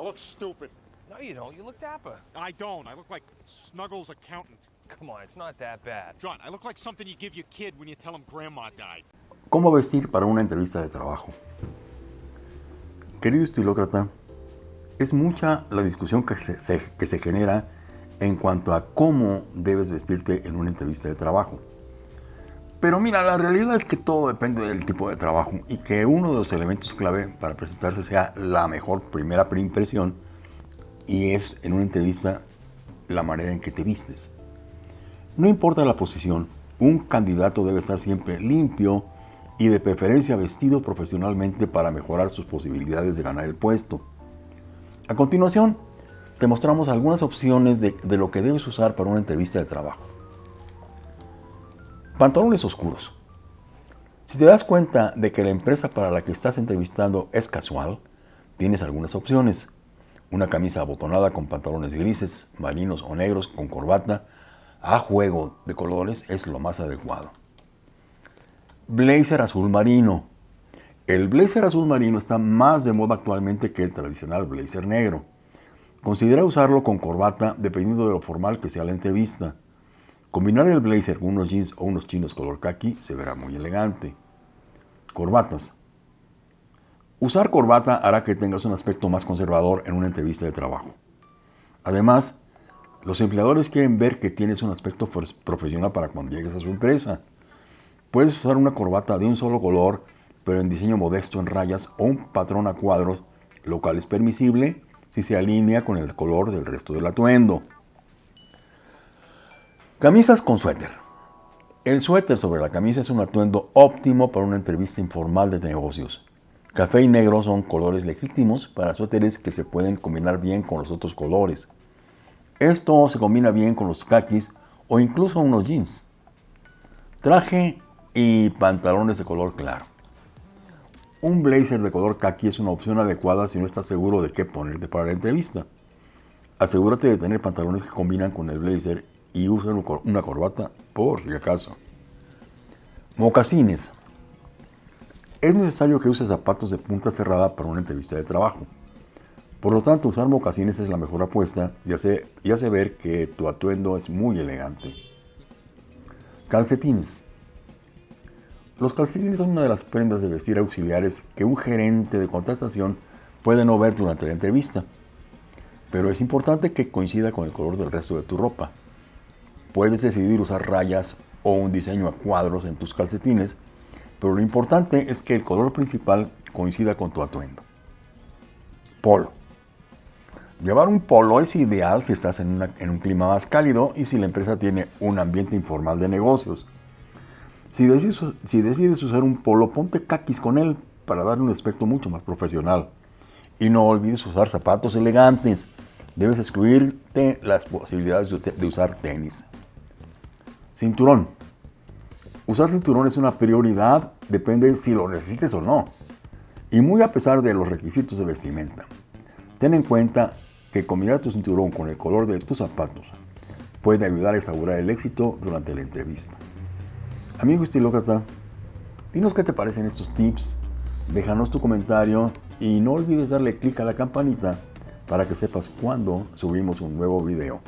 I look stupid. No, you don't. You look dapper. I don't. I look like Snuggles' accountant. Come on, it's not that bad. John, I look like something you give your kid when you tell him grandma died. ¿Cómo vestir para una entrevista de trabajo? Querido estilócrata, es mucha la discusión que se, se- que se genera en cuanto a cómo debes vestirte en una entrevista de trabajo. Pero mira, la realidad es que todo depende del tipo de trabajo y que uno de los elementos clave para presentarse sea la mejor primera impresión y es en una entrevista la manera en que te vistes. No importa la posición, un candidato debe estar siempre limpio y de preferencia vestido profesionalmente para mejorar sus posibilidades de ganar el puesto. A continuación, te mostramos algunas opciones de, de lo que debes usar para una entrevista de trabajo. Pantalones oscuros. Si te das cuenta de que la empresa para la que estás entrevistando es casual, tienes algunas opciones. Una camisa abotonada con pantalones grises, marinos o negros con corbata a juego de colores es lo más adecuado. Blazer azul marino. El blazer azul marino está más de moda actualmente que el tradicional blazer negro. Considera usarlo con corbata dependiendo de lo formal que sea la entrevista. Combinar el blazer con unos jeans o unos chinos color khaki se verá muy elegante. Corbatas. Usar corbata hará que tengas un aspecto más conservador en una entrevista de trabajo. Además, los empleadores quieren ver que tienes un aspecto profesional para cuando llegues a su empresa. Puedes usar una corbata de un solo color, pero en diseño modesto en rayas o un patrón a cuadros, lo cual es permisible si se alinea con el color del resto del atuendo. Camisas con suéter. El suéter sobre la camisa es un atuendo óptimo para una entrevista informal de negocios. Café y negro son colores legítimos para suéteres que se pueden combinar bien con los otros colores. Esto se combina bien con los khakis o incluso unos jeans. Traje y pantalones de color claro. Un blazer de color khaki es una opción adecuada si no estás seguro de qué ponerte para la entrevista. Asegúrate de tener pantalones que combinan con el blazer y usa una corbata por si acaso. Mocasines. Es necesario que uses zapatos de punta cerrada para una entrevista de trabajo. Por lo tanto, usar mocasines es la mejor apuesta y hace, y hace ver que tu atuendo es muy elegante. Calcetines. Los calcetines son una de las prendas de vestir auxiliares que un gerente de contratación puede no ver durante la entrevista. Pero es importante que coincida con el color del resto de tu ropa. Puedes decidir usar rayas o un diseño a cuadros en tus calcetines, pero lo importante es que el color principal coincida con tu atuendo. Polo. Llevar un polo es ideal si estás en, en un clima más cálido y si la empresa tiene un ambiente informal de negocios. Si decides, si decides usar un polo, ponte caquis con él para darle un aspecto mucho más profesional. Y no olvides usar zapatos elegantes. Debes excluirte las posibilidades de usar tenis. Cinturón. Usar cinturón es una prioridad, depende si lo necesites o no. Y muy a pesar de los requisitos de vestimenta. Ten en cuenta que combinar tu cinturón con el color de tus zapatos puede ayudar a asegurar el éxito durante la entrevista. Amigo estilócrata, dinos qué te parecen estos tips, déjanos tu comentario y no olvides darle clic a la campanita para que sepas cuando subimos un nuevo video.